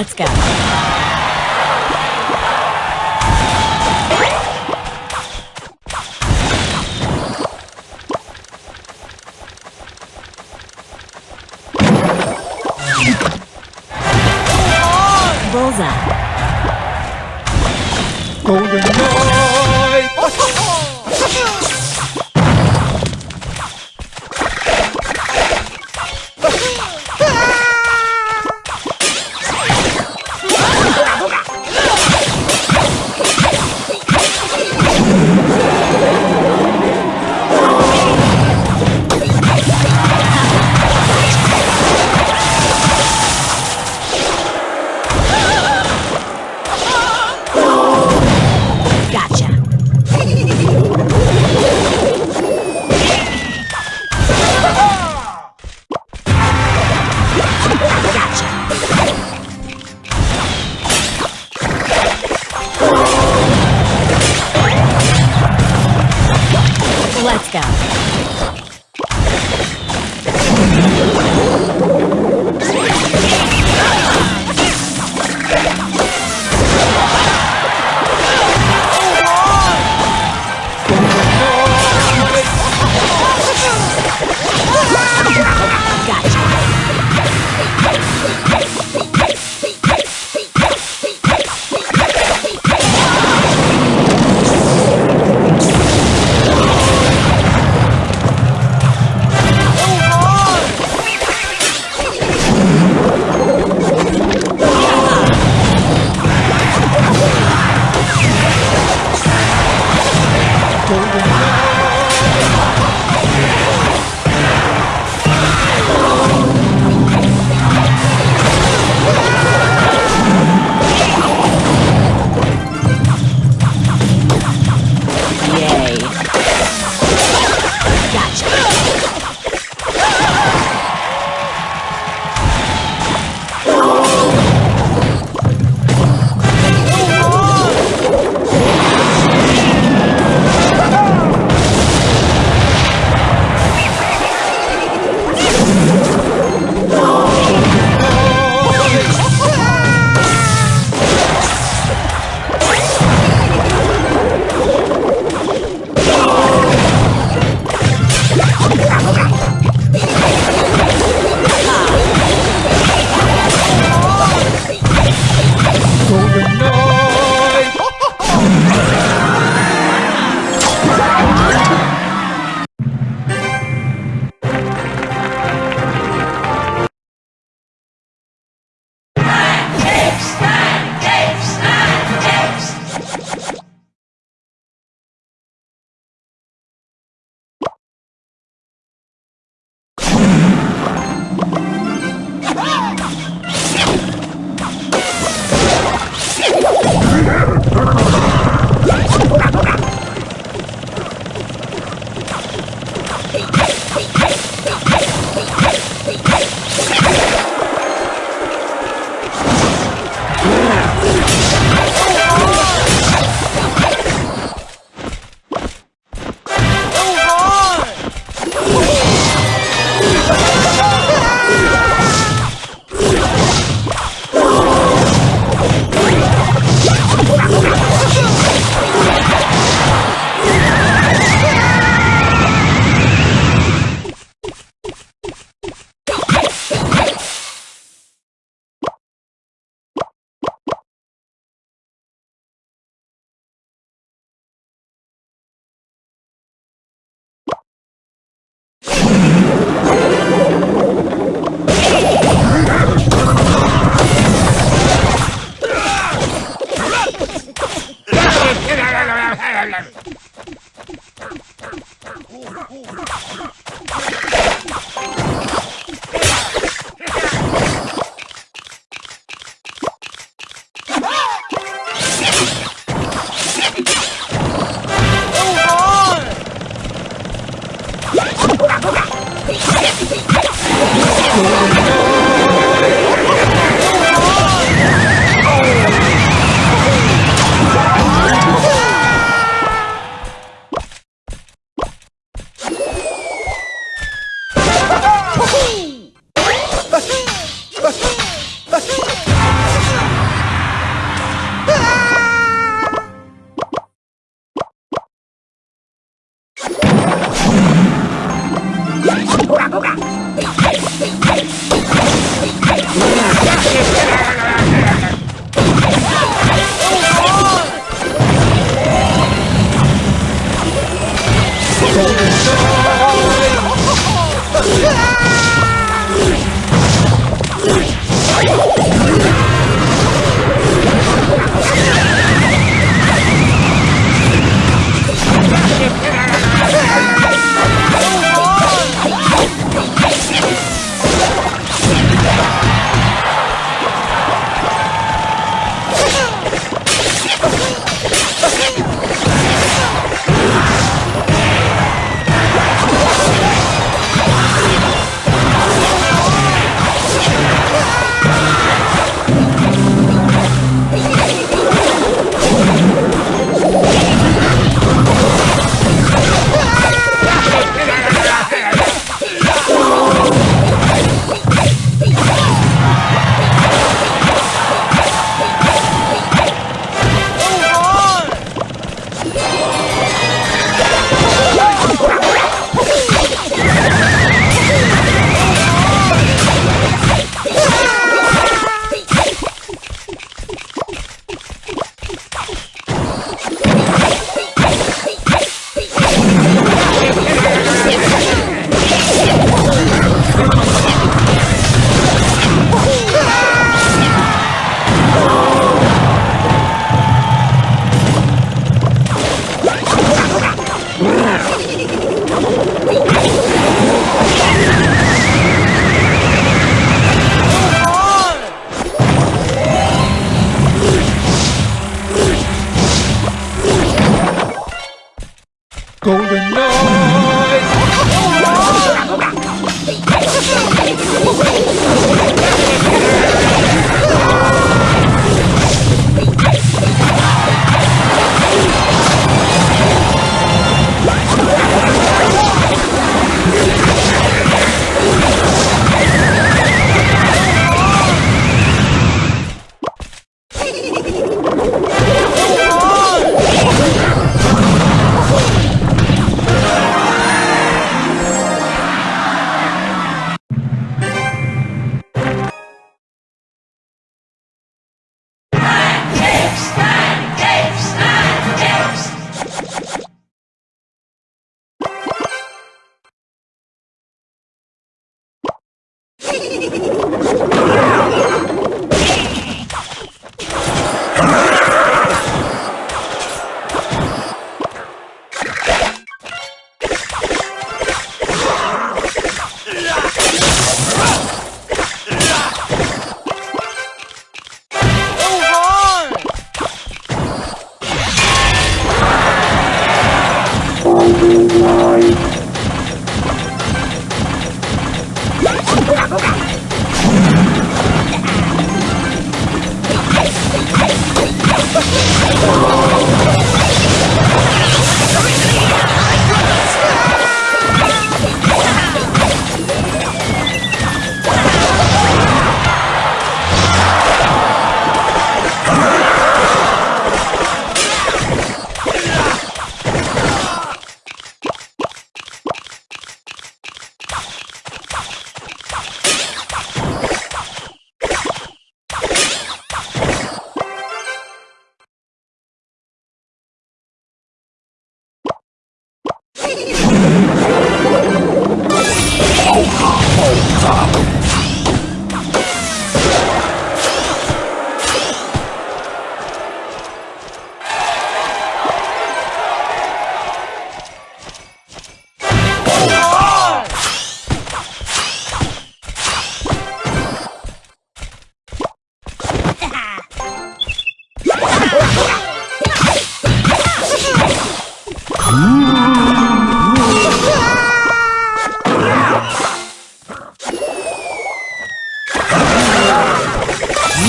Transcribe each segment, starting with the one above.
Let's go. Let's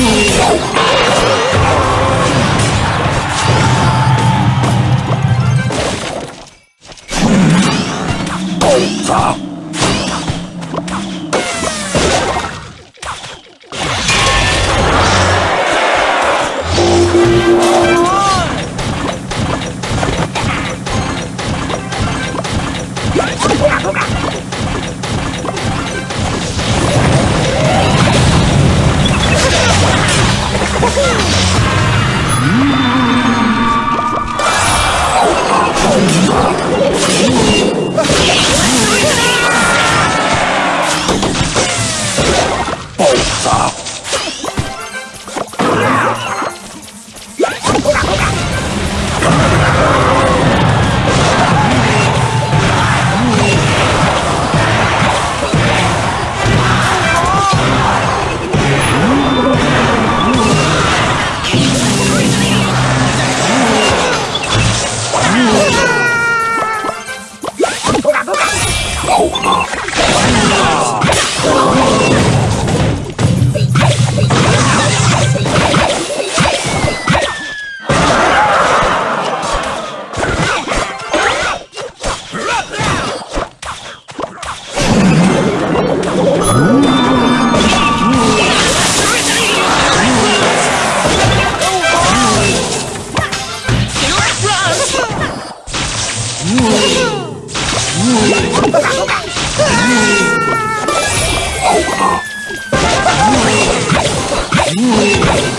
Ooh. 아! Ooh.